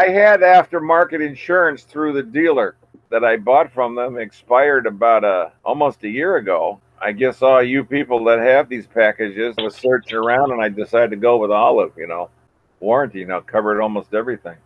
I had aftermarket insurance through the dealer that I bought from them expired about a almost a year ago. I guess all you people that have these packages was searching around and I decided to go with Olive, you know. Warranty, you know, covered almost everything.